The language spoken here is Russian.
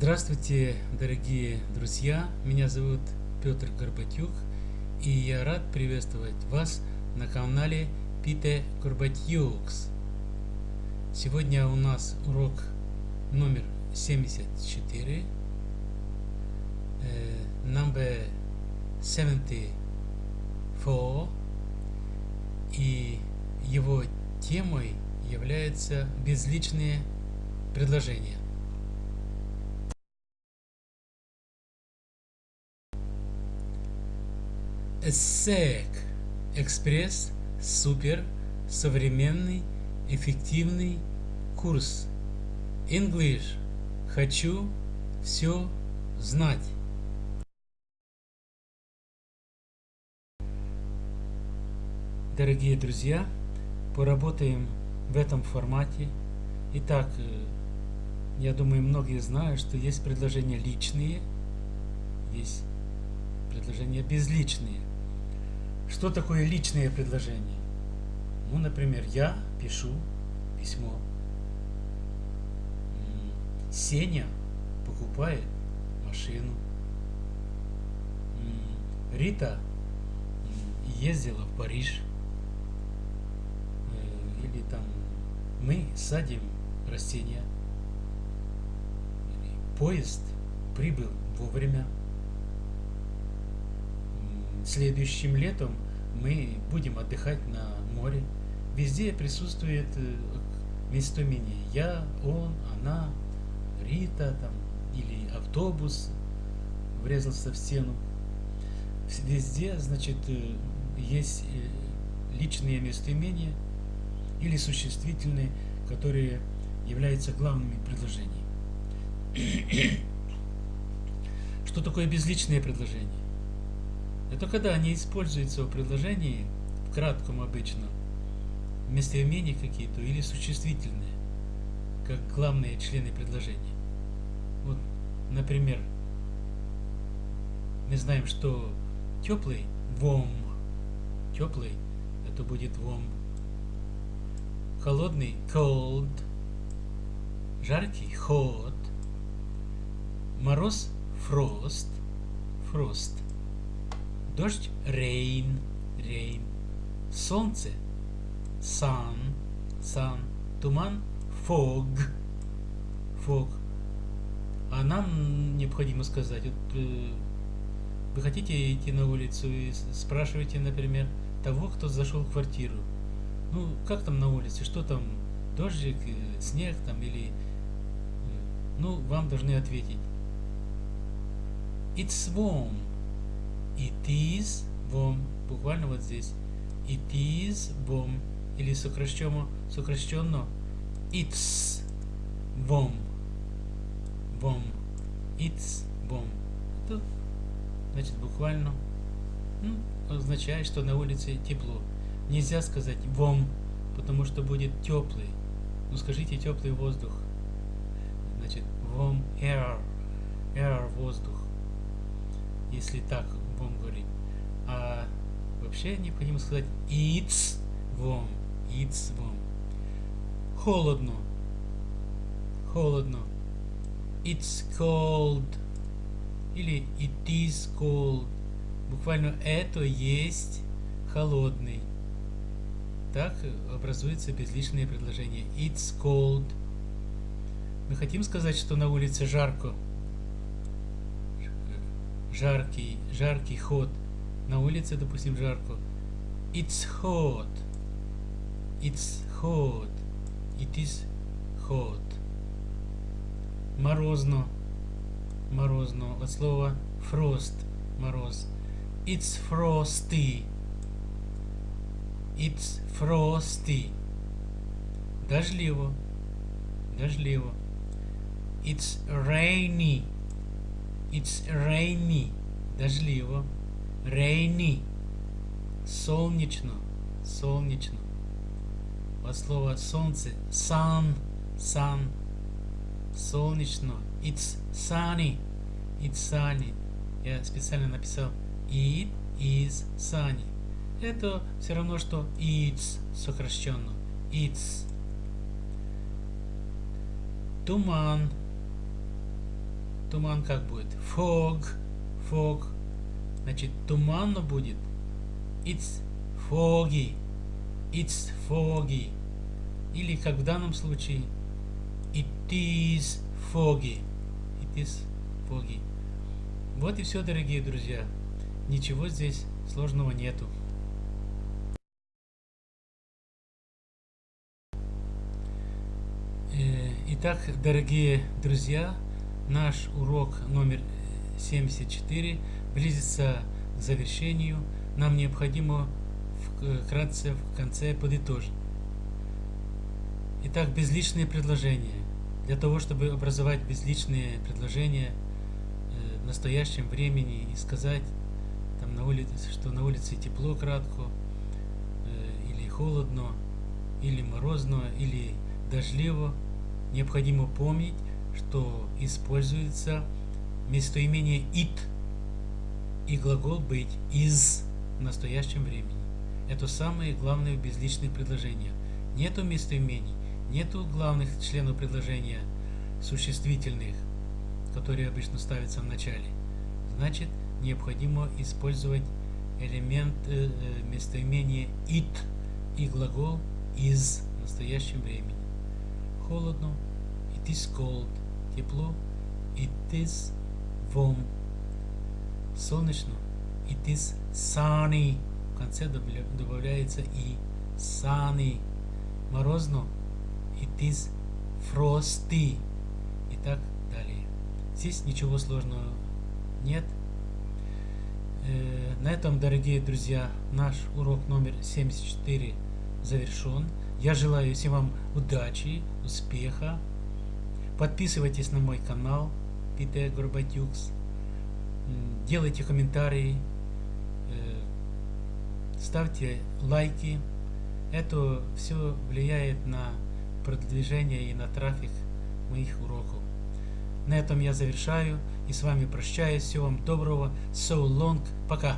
Здравствуйте, дорогие друзья! Меня зовут Петр Горбатюк, и я рад приветствовать вас на канале Пите Горбатюкс. Сегодня у нас урок номер 74, э, number 74, и его темой является безличные предложения. ESSEC Экспресс Супер Современный Эффективный Курс English Хочу все знать. Дорогие друзья, поработаем в этом формате. Итак, э, я думаю, многие знают, что есть предложения личные, есть предложения безличные. Что такое личное предложение? Ну, например, я пишу письмо. Сеня покупает машину. Рита ездила в Париж. Э, или там мы садим растения. Поезд прибыл вовремя. Следующим летом мы будем отдыхать на море. Везде присутствует э, местоимение «я», «он», «она», «Рита» там, или автобус врезался в стену. Везде, значит, э, есть э, личные местоимения или существительные, которые являются главными предложениями. Что такое безличное предложение? Это когда они используются в предложении, в кратком обычно, местоимения какие-то или существительные, как главные члены предложения. Вот, например, мы знаем, что теплый вом, теплый, это будет вом, холодный cold, жаркий hot, мороз frost, frost – Дождь – rain, rain. Солнце – sun, sun. Туман – fog, fog. А нам необходимо сказать, вот, э, вы хотите идти на улицу и спрашиваете, например, того, кто зашел в квартиру. Ну, как там на улице, что там, дождик, э, снег там или... Э, ну, вам должны ответить. It's warm. It is warm. Буквально вот здесь. It is warm. Или сокращенно, сокращенно it's warm. Warm. It's warm. Это значит буквально ну, означает, что на улице тепло. Нельзя сказать warm, потому что будет теплый. Ну скажите теплый воздух. Значит warm air. Air воздух. Если так будем говорить. А вообще необходимо сказать it's warm. It's warm. Холодно. Холодно. It's cold. Или it is cold. Буквально это есть холодный. Так образуется безличное предложение. It's cold. Мы хотим сказать, что на улице жарко жаркий, жаркий ход. На улице, допустим, жарко. It's hot. It's hot. It is hot. Морозно. Морозно. От слова frost. Мороз. It's frosty. It's frosty. Дождливо. Дождливо. It's rainy. It's rainy. Дождливо. Rainy. Солнечно. Солнечно. От слова солнце. Sun. Sun. Солнечно. It's sunny. It's sunny. Я специально написал It is sunny. Это все равно, что it's сокращенно. It's. Туман туман как будет? Fog. Fog. Значит, туманно будет. It's foggy. It's foggy. Или, как в данном случае, it is foggy. It is foggy. Вот и все, дорогие друзья. Ничего здесь сложного нету. Э, итак, дорогие друзья, наш урок номер 74 близится к завершению. Нам необходимо вкратце в конце подытожить. Итак, безличные предложения. Для того, чтобы образовать безличные предложения э, в настоящем времени и сказать, там на улице, что на улице тепло кратко, э, или холодно, или морозно, или дождливо, необходимо помнить, что используется местоимение it и глагол быть из в настоящем времени. Это самые главные в безличных предложениях. Нету местоимений, нету главных членов предложения существительных, которые обычно ставятся в начале. Значит, необходимо использовать элемент э, э местоимения it и глагол из в настоящем времени. Холодно, it is cold, тепло, it is warm, солнечно, it is sunny, в конце добавляется и sunny, морозно, it is frosty и так далее. Здесь ничего сложного нет. Э, на этом, дорогие друзья, наш урок номер 74 завершен. Я желаю всем вам удачи, успеха. Подписывайтесь на мой канал Питер Горбатюкс. Делайте комментарии, э, ставьте лайки. Это все влияет на продвижение и на трафик моих уроков. На этом я завершаю и с вами прощаюсь. Всего вам доброго. So long. Пока.